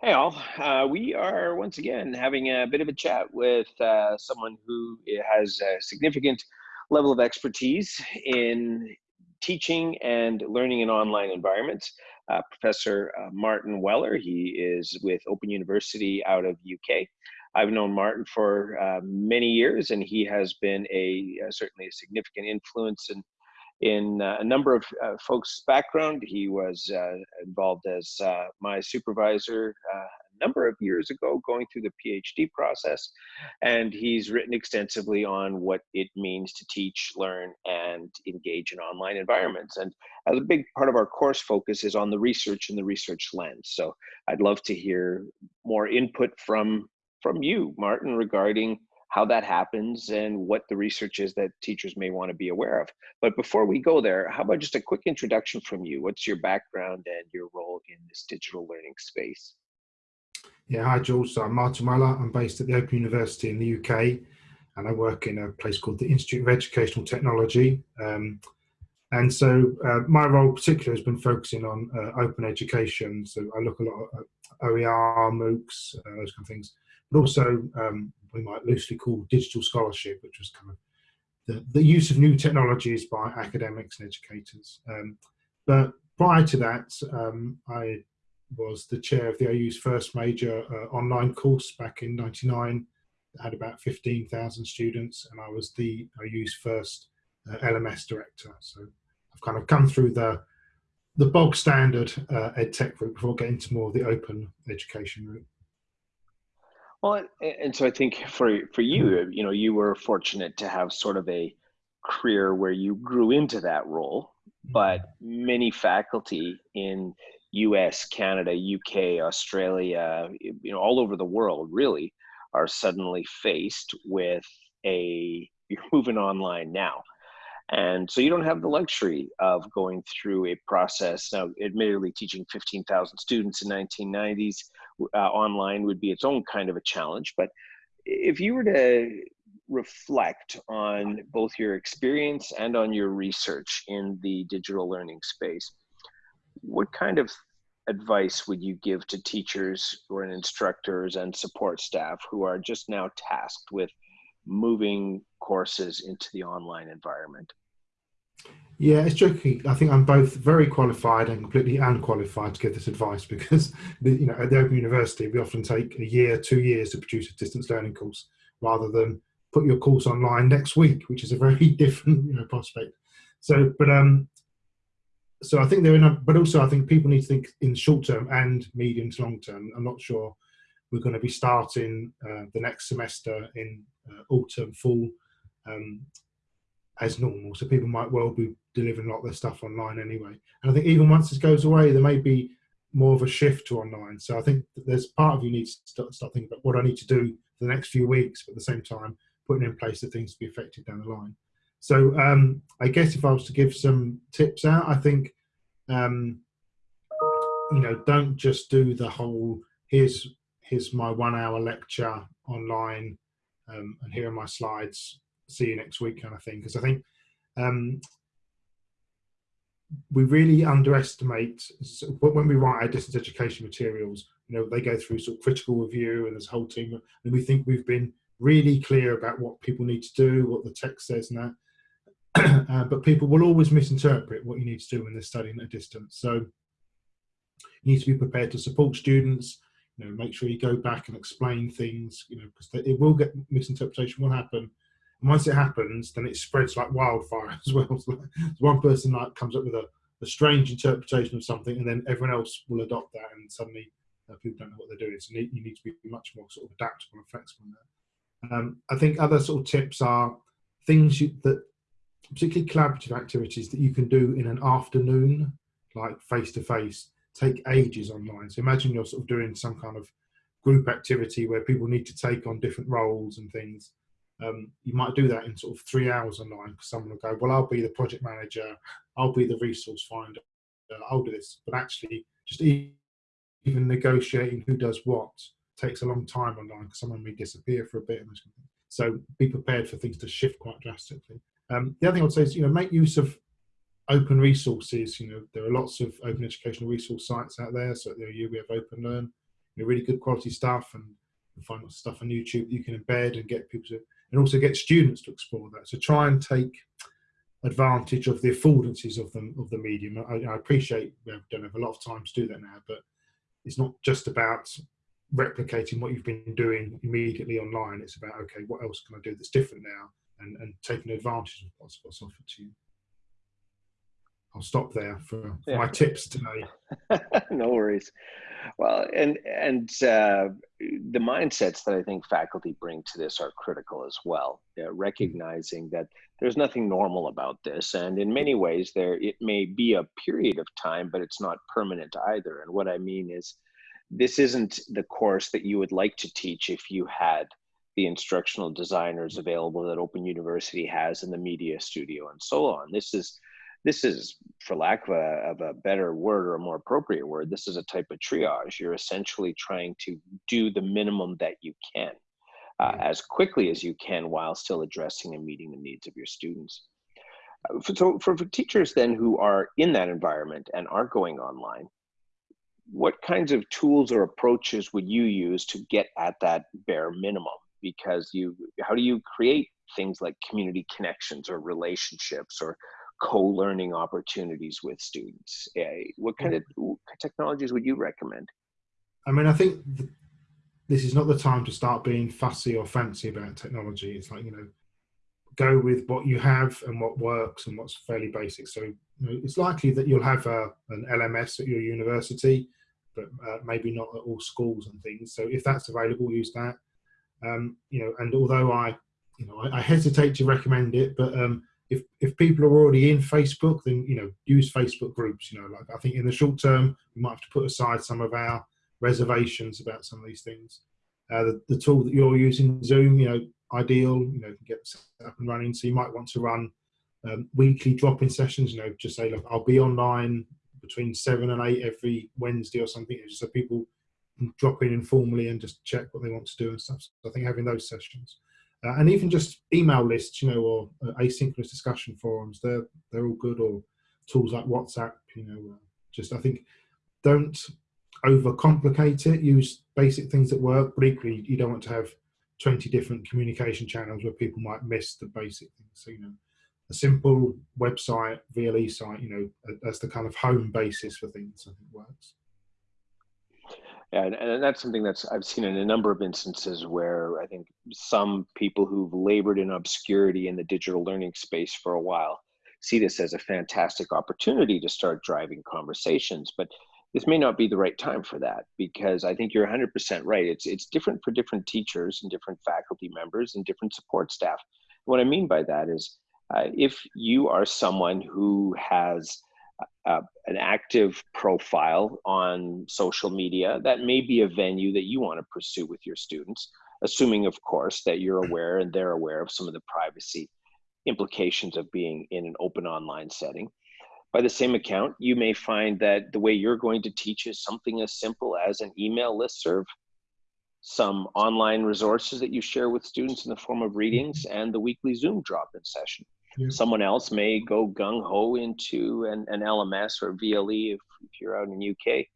Hey, all. Uh, we are once again having a bit of a chat with uh, someone who has a significant level of expertise in teaching and learning in online environments. Uh, Professor uh, Martin Weller, he is with Open University out of UK. I've known Martin for uh, many years, and he has been a uh, certainly a significant influence in in uh, a number of uh, folks' background. He was uh, involved as my supervisor a number of years ago, going through the PhD process, and he's written extensively on what it means to teach, learn, and engage in online environments. And as a big part of our course focus is on the research and the research lens. So I'd love to hear more input from from you, Martin, regarding how that happens and what the research is that teachers may want to be aware of. But before we go there, how about just a quick introduction from you? What's your background and your role in this digital learning space? Yeah, hi. So I'm Martin Weller. I'm based at the Open University in the UK and I work in a place called the Institute of Educational Technology. Um, and so uh, my role particularly has been focusing on uh, open education. So I look a lot at OER, MOOCs, uh, those kind of things, but also um, we might loosely call digital scholarship, which was kind of the, the use of new technologies by academics and educators. Um, but prior to that, um, I was the chair of the OU's first major uh, online course back in 99. It had about 15,000 students and I was the OU's first uh, LMS director. So I've kind of come through the the bog standard uh, ed tech route before getting to more of the open education route. Well, and so I think for for you, you know, you were fortunate to have sort of a career where you grew into that role, but mm-hmm. many faculty in US, Canada, UK, Australia, you know, all over the world really are suddenly faced with a you're moving online now. And so you don't have the luxury of going through a process. Now, admittedly, teaching 15,000 students in 1990s uh, online would be its own kind of a challenge. But if you were to reflect on both your experience and on your research in the digital learning space, what kind of advice would you give to teachers or instructors and support staff who are just now tasked with moving courses into the online environment? Yeah, it's tricky. I think I'm both very qualified and completely unqualified to give this advice because, you know, at the Open University, we often take a year, two years to produce a distance learning course rather than put your course online next week, which is a very different, you know, prospect. So, but um, so I think there are, a, but also I think people need to think in short term and medium to long term. I'm not sure we're going to be starting uh, the next semester in uh, autumn, fall, um, as normal. So people might well be delivering a lot of their stuff online anyway. And I think even once this goes away, there may be more of a shift to online. So I think there's part of you needs to start, start thinking about what I need to do for the next few weeks, but at the same time, putting in place the things to be effective down the line. So um, I guess if I was to give some tips out, I think, um, you know, don't just do the whole, here's, here's my one hour lecture online um, and here are my slides see you next week kind of thing. Because I think um, we really underestimate when we write our distance education materials. You know, they go through sort of critical review, and there's a whole team, and we think we've been really clear about what people need to do, what the text says, and that. uh, but people will always misinterpret what you need to do when they're studying at a distance. So you need to be prepared to support students. You know, make sure you go back and explain things. You know, because it will get misinterpretation will happen and once it happens, then it spreads like wildfire as well. So one person like comes up with a, a, strange interpretation of something, and then everyone else will adopt that, and suddenly uh, people don't know what they're doing. So you need to be much more sort of adaptable and flexible. Um, I think other sort of tips are things you, that, particularly collaborative activities that you can do in an afternoon, like face to face, take ages online. So imagine you're sort of doing some kind of group activity where people need to take on different roles and things um, you might do that in sort of three hours online because someone will go, well, I'll be the project manager, I'll be the resource finder, I'll do this. But actually, just even negotiating who does what takes a long time online because someone may disappear for a bit. So be prepared for things to shift quite drastically. Um, the other thing I would say is, you know, make use of open resources. You know, there are lots of open educational resource sites out there. So at the OU we have Open Learn. you know, really good quality stuff and find stuff on YouTube you can embed and get people to, and also get students to explore that. So try and take advantage of the affordances of the of the medium. I, I appreciate we don't have a lot of time to do that now, but it's not just about replicating what you've been doing immediately online. It's about okay, what else can I do that's different now, and and taking advantage of what's, what's offered to you. I'll stop there for, for yeah. my tips today. no worries. Well, and and uh, the mindsets that I think faculty bring to this are critical as well. Uh, recognizing that there's nothing normal about this, and in many ways, there it may be a period of time, but it's not permanent either. And what I mean is, this isn't the course that you would like to teach if you had the instructional designers available that Open University has in the media studio and so on. This is this is for lack of a, of a better word or a more appropriate word this is a type of triage. You're essentially trying to do the minimum that you can uh, as quickly as you can while still addressing and meeting the needs of your students. Uh, so for, for teachers then who are in that environment and are going online what kinds of tools or approaches would you use to get at that bare minimum? Because you how do you create things like community connections or relationships or co-learning opportunities with students. what kind of technologies would you recommend? I mean, I think this is not the time to start being fussy or fancy about technology. It's like, you know, go with what you have and what works and what's fairly basic. So you know, it's likely that you'll have a, an LMS at your university, but uh, maybe not at all schools and things. So if that's available, use that. Um, you know, and although I, you know, I, I hesitate to recommend it, but um, if if people are already in Facebook, then you know use Facebook groups. You know, like I think in the short term, we might have to put aside some of our reservations about some of these things. Uh, the, the tool that you're using, Zoom, you know, ideal. You know, can get up and running. So you might want to run um, weekly drop-in sessions. You know, just say, look, I'll be online between seven and eight every Wednesday or something, just so people drop in informally and just check what they want to do and stuff. So I think having those sessions uh, and even just email lists, you know, or uh, asynchronous discussion forums. They're they're all good, or tools like WhatsApp. You know, uh, just I think don't overcomplicate it. Use basic things that work, but equally you don't want to have 20 different communication channels where people might miss the basic things. So you know, a simple website, VLE site, you know, as the kind of home basis for things, I think works. And, and that's something that's I've seen in a number of instances where I think some people who've labored in obscurity in the digital learning space for a while see this as a fantastic opportunity to start driving conversations. But this may not be the right time for that because I think you're 100% right. It's it's different for different teachers and different faculty members and different support staff. What I mean by that is uh, if you are someone who has uh, an active profile on social media, that may be a venue that you want to pursue with your students, assuming, of course, that you're aware and they're aware of some of the privacy implications of being in an open online setting. By the same account, you may find that the way you're going to teach is something as simple as an email list serve, some online resources that you share with students in the form of readings, and the weekly Zoom drop-in session. Someone else may go gung ho into an, an LMS or VLE if, if you're out in the UK,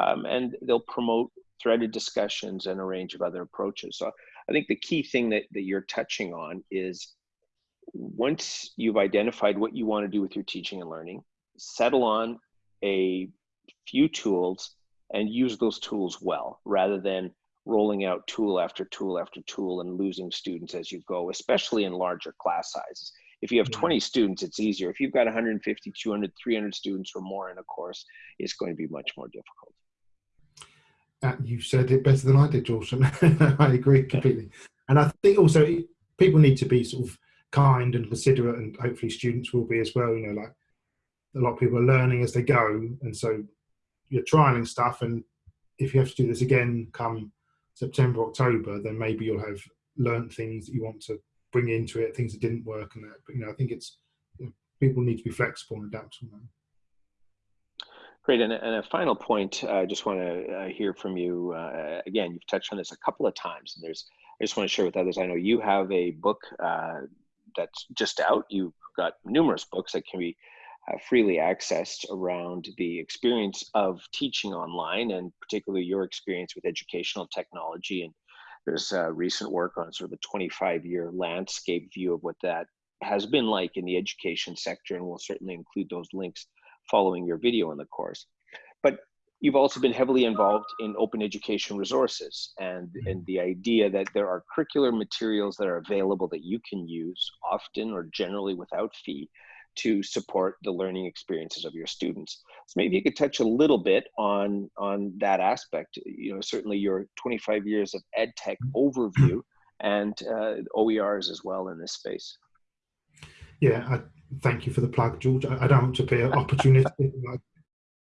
um, and they'll promote threaded discussions and a range of other approaches. So I think the key thing that, that you're touching on is once you've identified what you want to do with your teaching and learning, settle on a few tools and use those tools well rather than rolling out tool after tool after tool and losing students as you go, especially in larger class sizes. If you have 20 students, it's easier. If you've got 150, 200, 300 students or more in a course, it's going to be much more difficult. Uh, you said it better than I did, George. I agree completely. And I think also people need to be sort of kind and considerate, and hopefully students will be as well. You know, like a lot of people are learning as they go, and so you're trialing stuff. And if you have to do this again come September, October, then maybe you'll have learned things that you want to bring into it, things that didn't work, and that. But you know, I think it's you know, people need to be flexible and adaptable. Great, and, and a final point, uh, I just want to uh, hear from you. Uh, again, you've touched on this a couple of times, and there's. I just want to share with others. I know you have a book uh, that's just out. You've got numerous books that can be uh, freely accessed around the experience of teaching online and particularly your experience with educational technology. And there's uh, recent work on sort of a 25 year landscape view of what that has been like in the education sector. And we'll certainly include those links following your video in the course. But you've also been heavily involved in open education resources and, mm-hmm. and the idea that there are curricular materials that are available that you can use often or generally without fee to support the learning experiences of your students. So maybe you could touch a little bit on on that aspect. You know, certainly your 25 years of ed tech overview and uh, OERs as well in this space. Yeah, I, thank you for the plug, George. I, I don't want to be opportunistic.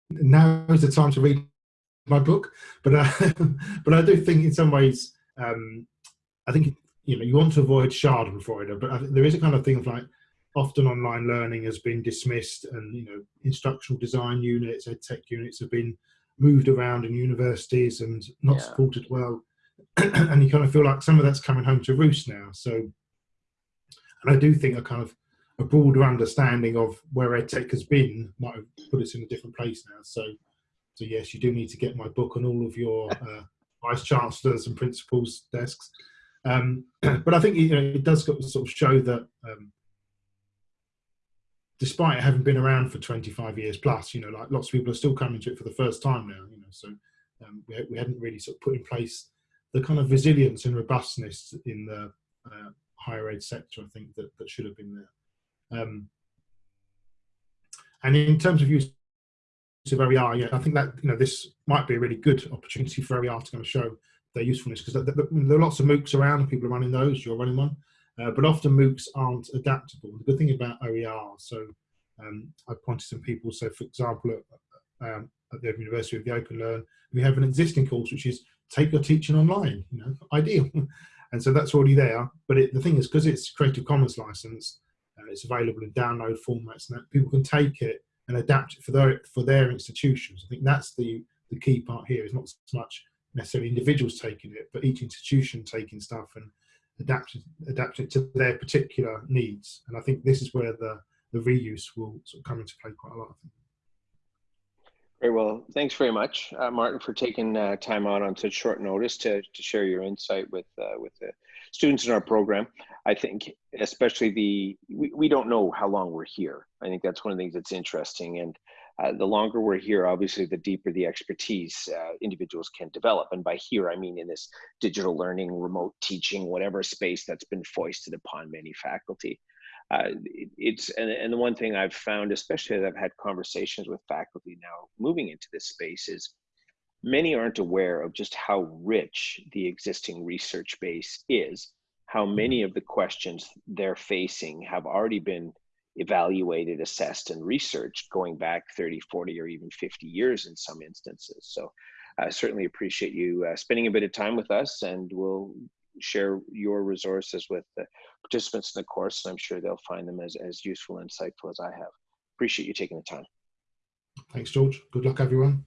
now is the time to read my book, but uh, but I do think in some ways, um, I think you know you want to avoid Schadenfreude, but I, there is a kind of thing of like often online learning has been dismissed and you know instructional design units ed tech units have been moved around in universities and not yeah. supported well. And you kind of feel like some of that's coming home to roost now. So and i do think a kind of a broader understanding of where ed tech has been might have put us in a different place now. So so yes you do need to get my book on all of your uh, vice chancellors and principals desks. Um, but i think you know it does sort of show that um, despite having been around for 25 years plus, you know, like lots of people are still coming to it for the first time now, you know, so um, we, we hadn't really sort of put in place the kind of resilience and robustness in the uh, higher ed sector, I think, that, that should have been there. Um, and in terms of use of OER, yeah, I think that, you know, this might be a really good opportunity for OER to kind of show their usefulness because there are lots of MOOCs around people are running those, you're running one. Uh, but often MOOCs aren't adaptable. The good thing about OER, so um, I pointed some people, so for example, at, um, at the University of the Open Learn, we have an existing course which is take your teaching online, you know, ideal. and so that's already there. But it, the thing is, because it's Creative Commons license, uh, it's available in download formats, and that people can take it and adapt it for their for their institutions. I think that's the the key part here. Is not so much necessarily individuals taking it, but each institution taking stuff and adapt adapt it to their particular needs. And I think this is where the the reuse will sort of come into play quite a lot. Very well. Thanks very much, uh, Martin, for taking uh, time out on such short notice to, to share your insight with uh, with the students in our program. I think, especially the we, we don't know how long we're here. I think that's one of the things that's interesting, and uh, the longer we're here, obviously, the deeper the expertise uh, individuals can develop. And by here, I mean in this digital learning, remote teaching, whatever space that's been foisted upon many faculty. Uh, it, it's and, and the one thing I've found, especially as I've had conversations with faculty now moving into this space, is many aren't aware of just how rich the existing research base is, how many of the questions they're facing have already been evaluated, assessed, and researched going back 30, 40, or even 50 years in some instances. So I certainly appreciate you uh, spending a bit of time with us, and we'll share your resources with the participants in the course, and I'm sure they'll find them as, as useful and insightful as I have. Appreciate you taking the time. Thanks, George. Good luck, everyone.